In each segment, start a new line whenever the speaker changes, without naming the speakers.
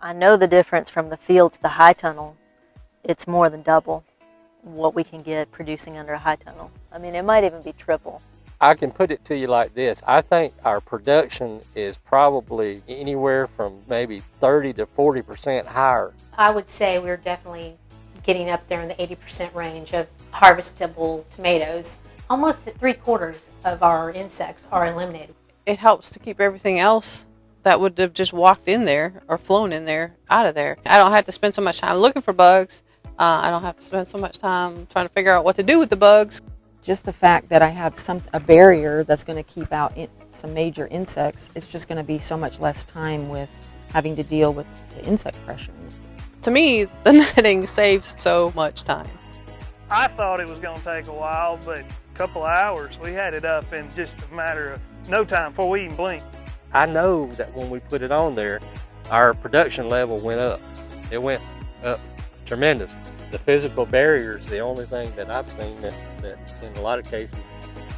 I know the difference from the field to the high tunnel. It's more than double what we can get producing under a high tunnel. I mean, it might even be triple.
I can put it to you like this. I think our production is probably anywhere from maybe 30 to 40% higher.
I would say we're definitely getting up there in the 80% range of harvestable tomatoes. Almost three quarters of our insects are eliminated.
It helps to keep everything else that would have just walked in there or flown in there out of there. I don't have to spend so much time looking for bugs. Uh, I don't have to spend so much time trying to figure out what to do with the bugs.
Just the fact that I have some a barrier that's going to keep out in, some major insects, it's just going to be so much less time with having to deal with the insect pressure.
To me, the netting saves so much time.
I thought it was going to take a while, but a couple hours, we had it up in just a matter of no time before we even blinked.
I know that when we put it on there, our production level went up. It went up tremendous. The physical barrier is the only thing that I've seen that, that in a lot of cases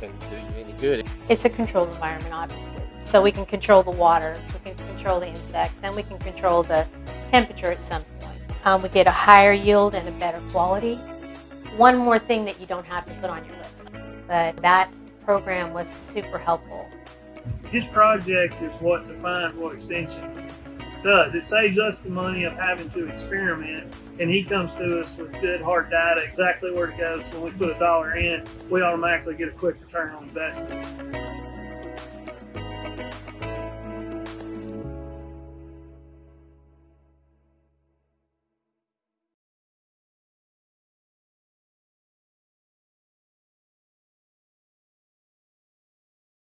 can do you any good.
It's a controlled environment, obviously. So we can control the water, we can control the insects, and we can control the temperature at some point. Um, we get a higher yield and a better quality. One more thing that you don't have to put on your list, but that program was super helpful.
His project is what defines what extension does. It saves us the money of having to experiment, and he comes to us with good hard data, exactly where to go. So when we put a dollar in, we automatically get a quick return on investment.